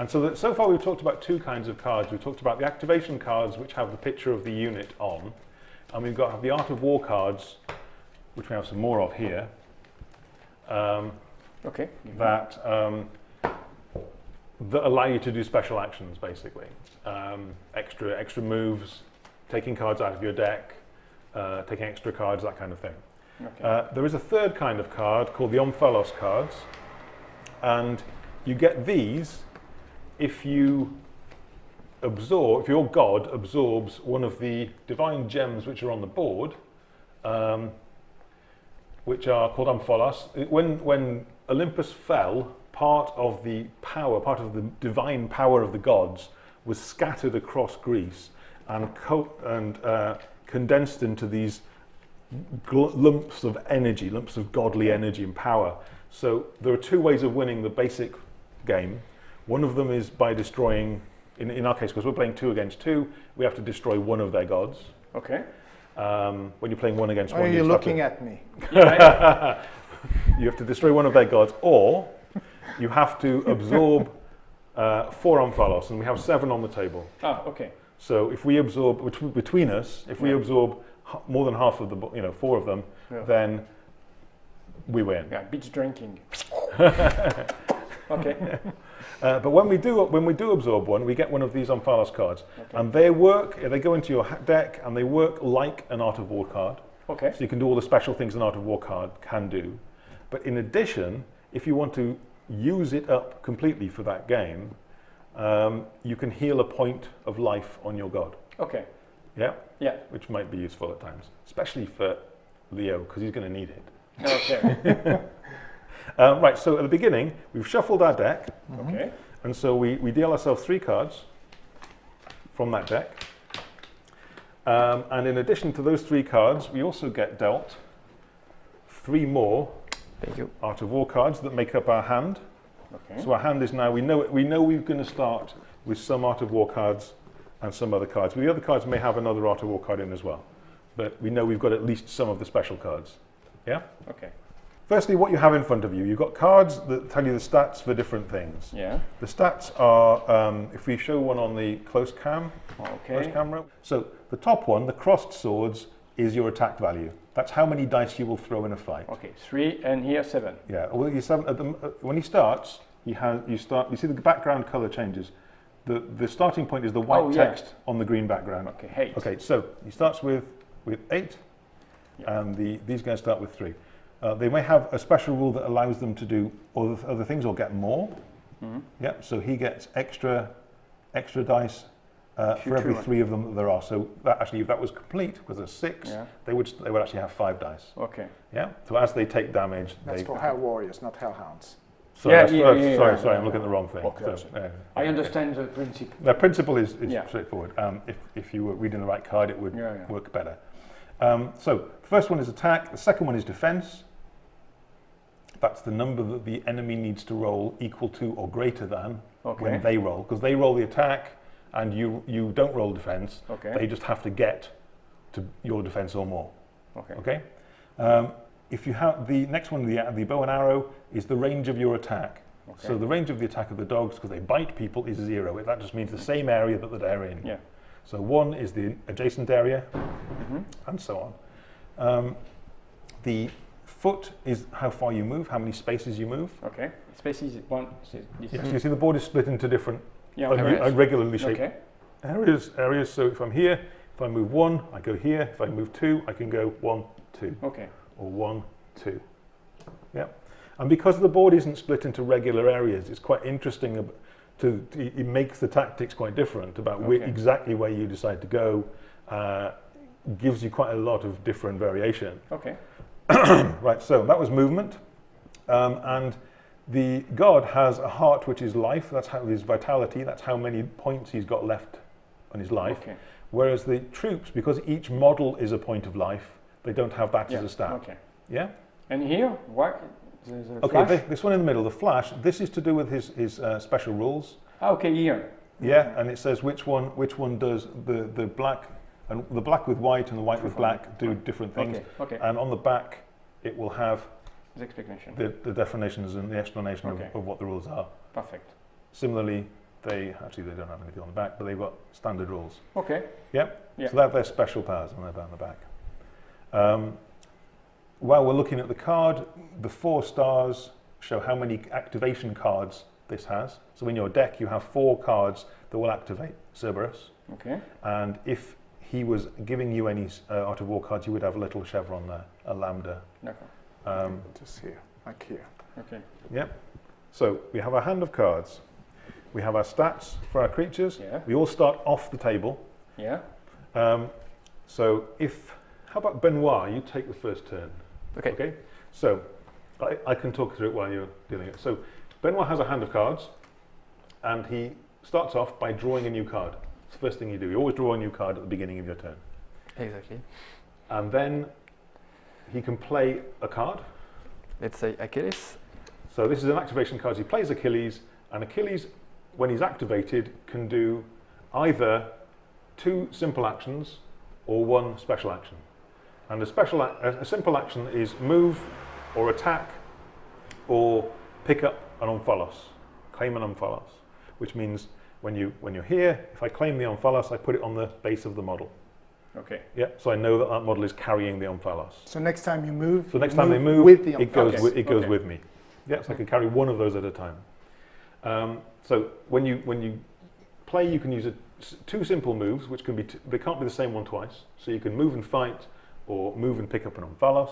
And so, that, so far we've talked about two kinds of cards. We've talked about the activation cards, which have the picture of the unit on, and we've got the Art of War cards, which we have some more of here, um, Okay. that um, that allow you to do special actions, basically, um, extra extra moves, taking cards out of your deck, uh, taking extra cards, that kind of thing. Okay. Uh, there is a third kind of card called the Omphalos cards, and you get these if you absorb, if your god absorbs one of the divine gems which are on the board, um, which are called Omphalos. It- When, when Olympus fell, part of the power, part of the divine power of the gods was scattered across Greece and, co- and uh, condensed into these lumps of energy, lumps of godly energy and power. So there are two ways of winning the basic game. One of them is by destroying, in, in our case, because we're playing two against two, we have to destroy one of their gods. okay. Um, when you're playing one against Why one, are you you just to- looking at me? You have to destroy one of their gods, or you have to absorb uh, four Omphalos, and we have seven on the table. ah, okay. So if we absorb bet- between us, if we Yeah. absorb more than half of the, you know, four of them, Yeah. then we win. Yeah, beach drinking. okay. Uh, but when we do when we do absorb one, we get one of these Omphalos cards, Okay. and they work. They go into your deck, and they work like an Art of War card. Okay. So you can do all the special things an Art of War card can do. But in addition, if you want to use it up completely for that game, um, you can heal a point of life on your god. Okay. Yeah, Yeah. which might be useful at times, especially for Leo because he's going to need it. Okay. Um, right. So at the beginning, we've shuffled our deck, okay. and so we, we deal ourselves three cards from that deck. Um, and in addition to those three cards, we also get dealt three more Thank you. Art of War cards that make up our hand. Okay. So our hand is now, we know, we know we're going to start with some Art of War cards and some other cards. But the other cards may have another Art of War card in as well. But we know we've got at least some of the special cards. Yeah? Okay. Firstly, what you have in front of you. You've got cards that tell you the stats for different things. Yeah. The stats are, um, if we show one on the close cam, close camera. So the top one, the crossed swords, is your attack value. That's how many dice you will throw in a fight. Okay. Three and here seven. Yeah. Well, you seven, at the, uh, when he starts, he has you start. You see the background color changes. The the starting point is the white Oh, yeah. text on the green background. Okay. Eight. Okay. So he starts with with eight, Yeah. and the these guys start with three. Uh, they may have a special rule that allows them to do other, other things or get more. Mhm. Yeah. So he gets extra extra dice uh, for every Future. three of them that there are. So that actually, if that was complete, because there's six, Yeah. they would they would actually have five dice. Okay. Yeah. So as they take damage, That's they for Hell Warriors, not Hellhounds. Sorry, Yeah, that's- yeah, that's- yeah, sorry, yeah, sorry, I'm looking at the wrong thing. Okay, So, sorry. uh, I understand the principle. The principle is, is Yeah. straightforward. Um, if, if you were reading the right card, it would Yeah, yeah. work better. Um, so the first one is attack. The second one is defense. That's the number that the enemy needs to roll equal to or greater than Okay. when they roll. Because they roll the attack and you, you don't roll defense. Okay. They just have to get to your defense or more. Okay. Okay. Um, if you have the next one, the, the bow and arrow, is the range of your attack. Okay. So the range of the attack of the dogs, because they bite people, is zero. That just means the same area that they're in. Yeah. So one is the adjacent area, Mhm. and so on. Um, the foot is how far you move, how many spaces you move. Okay. Spaces one. This Yes, you see the board is split into different Yeah. irregularly shaped Okay. areas. Areas. So if I'm here, if I move one, I go here. If I move two, I can go one, two. Okay. or one, two. Yeah. And because the board isn't split into regular areas, it's quite interesting to, to it makes the tactics quite different about where, exactly where you decide to go. Uh, gives you quite a lot of different variation. Okay. Right, so that was movement. Um, and the god has a heart which is life, that's how his vitality, that's how many points he's got left on his life. Okay. Whereas the troops, because each model is a point of life, they don't have that Yeah. as a stat. Okay. Yeah? And here, what? Okay, this one in the middle, the flash, this is to do with his, his uh, special rules. Ah, okay, here. Yeah, and it says which one which one does the, the black and the black with white and the white with black do different things. Okay. Okay. And on the back it will have the explanation. the, the definitions and the explanation Okay. of, of what the rules are. Perfect. Similarly, they actually they don't have anything on the back, but they've got standard rules. Okay. Yep. Yeah. So they have their special powers on their down the back. Um, while we're looking at the card, the four stars show how many activation cards this has. So in your deck, you have four cards that will activate Cerberus. Okay. And if he was giving you any uh, Art of War cards, you would have a little chevron there, a lambda. D'accord. Um, Just here, like here. Okay. Yep. So we have our hand of cards. We have our stats for our creatures. Yeah. We all start off the table. Yeah. Um, so if, how about Benoit, you take the first turn. Okay. Okay. So I, I can talk through it while you're doing it. So Benoit has a hand of cards and he starts off by drawing a new card. It's the first thing you do. You always draw a new card at the beginning of your turn. Exactly. And then he can play a card. Let's say Achilles. So this is an activation card. He plays Achilles, and Achilles, when he's activated, can do either two simple actions or one special action. And a special, a, a simple action is move, or attack, or pick up an omphalos, claim an omphalos, which means when you when you're here, if I claim the omphalos, I put it on the base of the model. Okay. Yeah, so I know that that model is carrying the omphalos. So next time you move, So next you time they move, with the it goes omphalos. with, it goes Okay. with me. Yeah, so I can carry one of those at a time. Um, so when you when you play, you can use a, s- two simple moves, which can be t- they can't be the same one twice. So you can move and fight, or move and pick up an omphalos.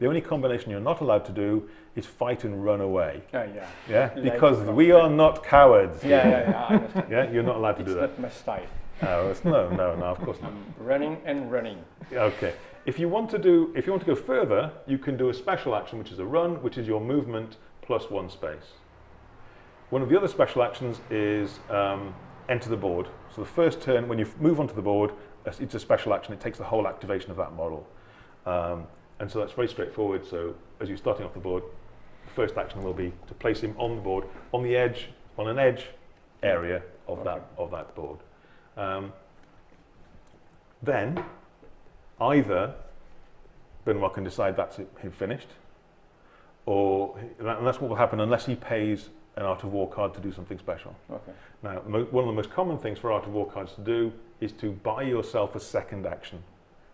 The only combination you're not allowed to do is fight and run away. Ah, yeah. Yeah, because we are not cowards. Yeah, yeah, yeah. I understand. Yeah, you're not allowed to it's do that. not my style. Oh, it's- no, no, no, of course not. I'm running and running. Okay. If you want to do, if you want to go further, you can do a special action, which is a run, which is your movement plus one space. One of the other special actions is um, enter the board. So the first turn, when you move onto the board, it's it's a special action. It takes the whole activation of that model, um, and so that's very straightforward. So as you're starting off the board, the first action will be to place him on the board, on the edge, on an edge area of that of that board. Um, then either Benoit can decide that's it, him finished, or and that's what will happen unless he pays an Art of War card to do something special. Okay. Now, one of the most common things for Art of War cards to do is to buy yourself a second action.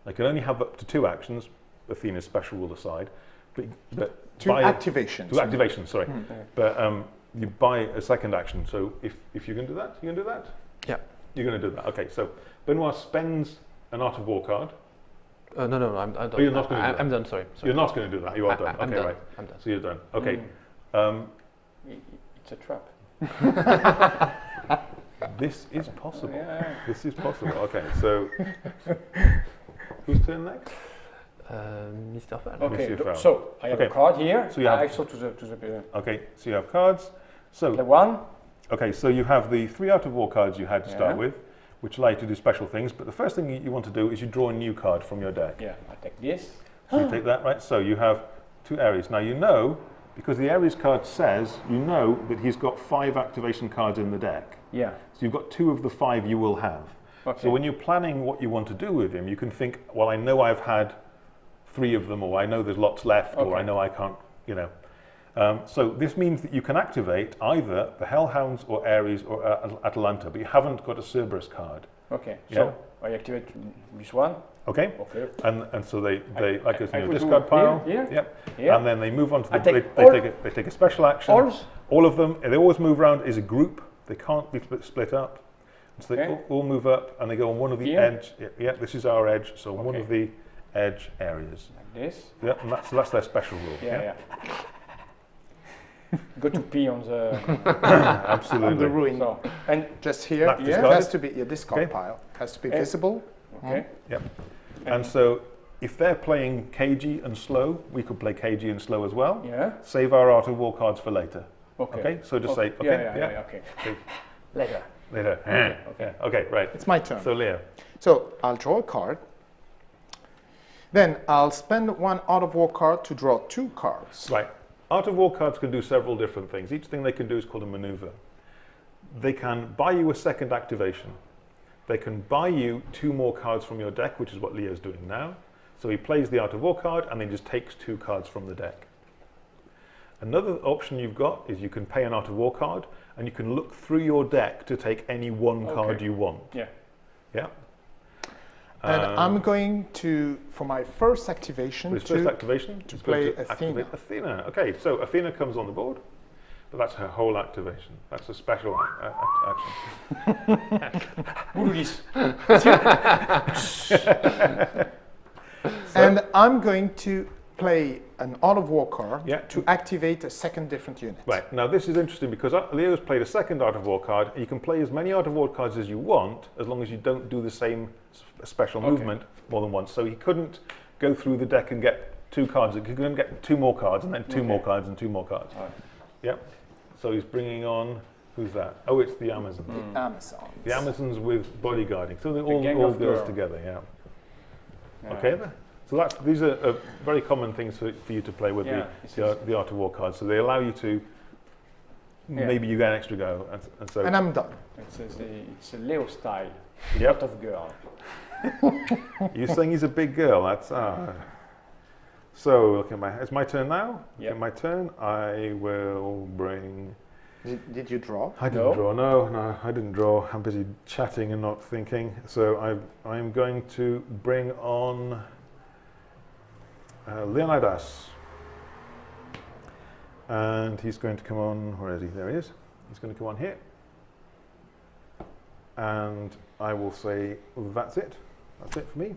They can only have up to two actions, Athena's special rule aside, but, but Two buy activations. two activations, sorry. Hmm. Okay. But um, you buy a second action. So if, if you can do that, you can do that? Yeah. You're going to do that. Okay, so Benoit spends an Art of War card. Uh, no, no, no, I'm, I'm done. Oh, you're not gonna I, do that? I'm done. Sorry. sorry. You're not going to do that. You are I- done. I, okay, done. right. I'm done. So you're done. Okay. Mm. Um, It's a trap. this is possible. Yeah. This is possible. Okay, so whose turn next? Uh, Mr. Fall. Okay. Monsieur do- Fowl. So I have Okay. a card here. So you have- I to the to the Okay, so you have cards. So the one. okay, so you have the three Art of War cards you had to start with, which allow you to do special things. But the first thing you- you want to do is you draw a new card from your deck. Yeah. I take this. So you take that, right? So you have two Ares. Now you know, because the Ares card says, you know that he's got five activation cards in the deck. Yeah. So you've got two of the five you will have. Okay. So when you're planning what you want to do with him, you can think, well, I know I've had three of them, or I know there's lots left, or I know I can't, you know. Um, so this means that you can activate either the Hellhounds or Ares or uh, Atalanta, but you haven't got a Cerberus card. okay. Yeah. So I activate this one. Okay? Okay. And, and so they, they like I- in your could do discard pile. here, here, Yep. Here. And then they move on to the, they, take they, all- take a, they take a special action. Alls. All of them, they always move around as a group. They can't be split, up. So they Okay. all, all move up and they go on one of the edge. Yeah, yeah, this is our edge. So one of the edge areas. Like this. Yeah, and that's, that's their special rule. Yeah. Yeah. Go to pee on the. Absolutely. On the ruin. so and Just here, That's it has to be your discard Okay. pile. Has to be Eh. visible. okay. Yep. And so if they're playing cagey and slow, we could play cagey and slow as well. Yeah. Save our Art of War cards for later. Okay. Okay, so just say, okay, Yeah. Yeah. yeah. yeah, okay. Okay. Later. Later. Okay. Yeah. Okay, right. It's my turn. So Leo. So I'll draw a card. Then I'll spend one Art of War card to draw two cards. Right. Art of War cards can do several different things. Each thing they can do is called a maneuver. They can buy you a second activation. They can buy you two more cards from your deck, which is what Leo's doing now. So he plays the Art of War card and then just takes two cards from the deck. Another option you've got is you can pay an Art of War card and you can look through your deck to take any one card you want. Yeah. Yeah. And Um, I'm going to, for my first activation, for his first to activation, to play to activate Athena. Okay, so Athena comes on the board, but that's her whole activation. That's a special a- action. And I'm going to play an Art of War card Yeah. to activate a second different unit. Right, now this is interesting because Leo's played a second Art of War card. You can play as many Art of War cards as you want as long as you don't do the same s- special Okay. movement more than once. So he couldn't go through the deck and get two cards. He couldn't get two more cards and then two more cards and two more cards. Alright. Yep. So he's bringing on, who's that? Oh, it's the Amazons. Mm. Amazon. The Amazons with bodyguarding. So they're The all, gang all girls girl. together, yeah. Yeah. Okay then. So that's, these are uh, very common things for, for you to play with Yeah, the, the, Art- the Art of War cards. So they allow you to, Yeah. maybe you get an extra go. And, and so, And I'm done. It's a, it's a Leo style. yep. Lot of girl. You're saying he's a big girl. That's ah. So look at my. It's my turn now. Yep. Okay, my turn. I will bring. Did, did you draw? I didn't No. draw. No, no, I didn't draw. I'm busy chatting and not thinking. So I, I'm going to bring on uh, Leonidas, and he's going to come on. Where is he? There he is. He's going to come on here, and I will say that's it. That's it for me.